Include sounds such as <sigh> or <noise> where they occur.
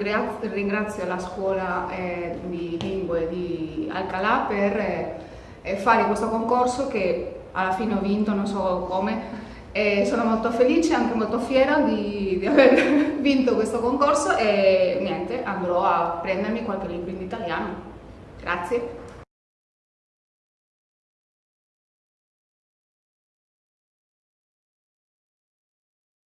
Ringrazio la scuola eh, di lingue di Alcalà per eh, eh, fare questo concorso che alla fine ho vinto, non so come, e sono molto felice e anche molto fiera di, di, aver <laughs> vinto questo concorso e niente, andrò a prendermi qualche libro in italiano. Grazie.